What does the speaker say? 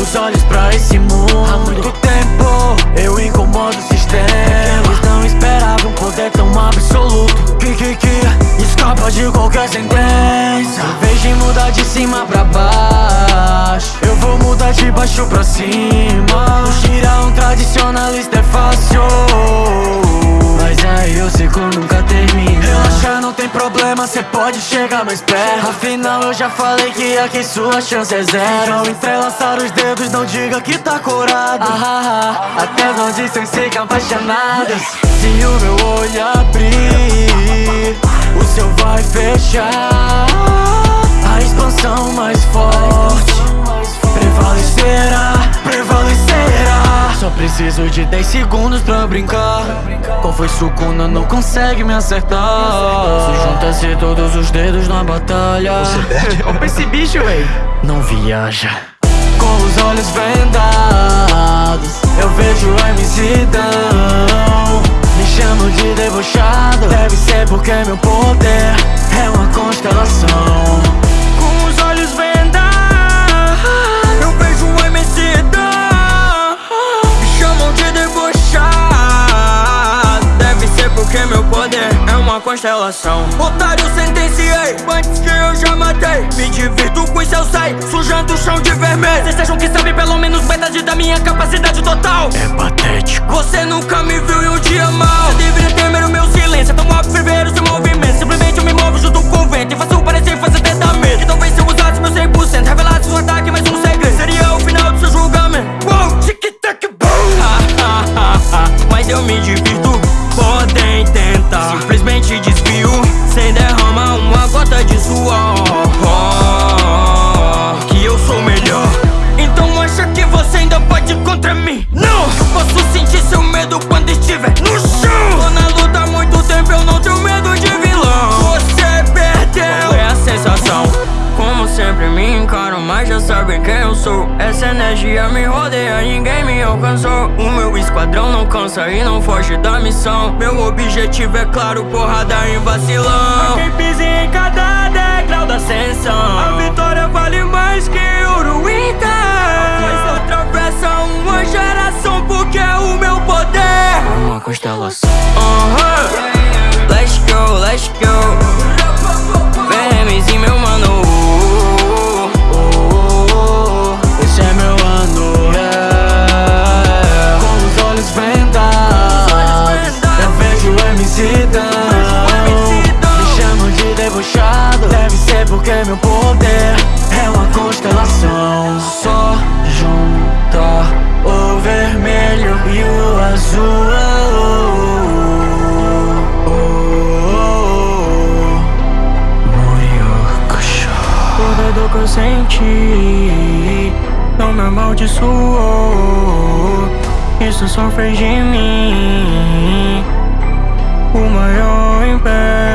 os olhos pra esse mundo. Há muito tempo eu incomodo o sistema. Eles não esperavam poder tão absoluto. Que, que, que? Escapa de qualquer sentença. Em vez de mudar de cima pra baixo. Eu vou mudar de baixo pra cima. Tirar um tradicionalista é fácil. Problema, cê pode chegar mais perto. Afinal eu já falei que aqui sua chance é zero. Ao entrelaçar os dedos, não diga que tá curado ah, ah, ah. Até nós dizem ser apaixonadas. Se o meu olho abrir O seu vai fechar preciso de 10 segundos pra brincar. Qual foi sucuna, não consegue me acertar. Se junta-se todos os dedos na batalha. Você perde? Opa esse bicho, véi. Não viaja. Com os olhos vendados Eu vejo a imensidão Me chamo de debochado. Deve ser porque meu poder É uma constelação poder é uma constelação. Otário sentenciei, antes que eu já matei. Me divirto com seu sai, sujando o chão de vermelho. Vocês acham que sabem pelo menos metade da minha capacidade total. É patético. Você nunca me viu em um dia mal Você deveria temer o meu silêncio, é tão she just be mas já sabem quem eu sou. Essa energia me rodeia, ninguém me alcançou. O meu esquadrão não cansa e não foge da missão. Meu objetivo é claro, porrada em vacilão. Quem pisa em cada degrau da ascensão. A vitória vale mais que ouro então é meu poder É uma constelação. Só junta o vermelho e o azul. Oh, oh, O medo que eu senti Não me amaldiçoou. Isso só fez de mim O maior império.